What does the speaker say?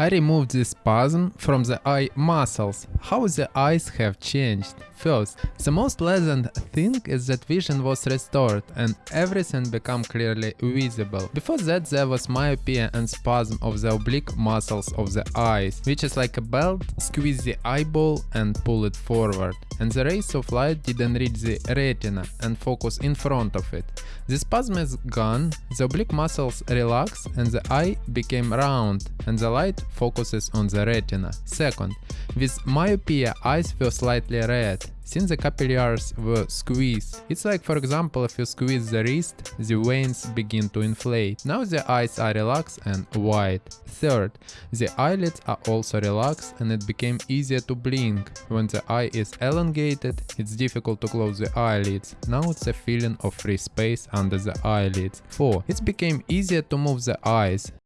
I removed the spasm from the eye muscles. How the eyes have changed. First, the most pleasant thing is that vision was restored and everything became clearly visible. Before that there was myopia and spasm of the oblique muscles of the eyes, which is like a belt, squeeze the eyeball and pull it forward. And the rays of light didn't reach the retina and focus in front of it. The spasm is gone, the oblique muscles relax and the eye became round and the light focuses on the retina. Second, with myopia eyes were slightly red, since the capillaries were squeezed. It's like for example if you squeeze the wrist, the veins begin to inflate. Now the eyes are relaxed and wide. Third, the eyelids are also relaxed and it became easier to blink. When the eye is elongated, it's difficult to close the eyelids. Now it's a feeling of free space under the eyelids. 4. It became easier to move the eyes.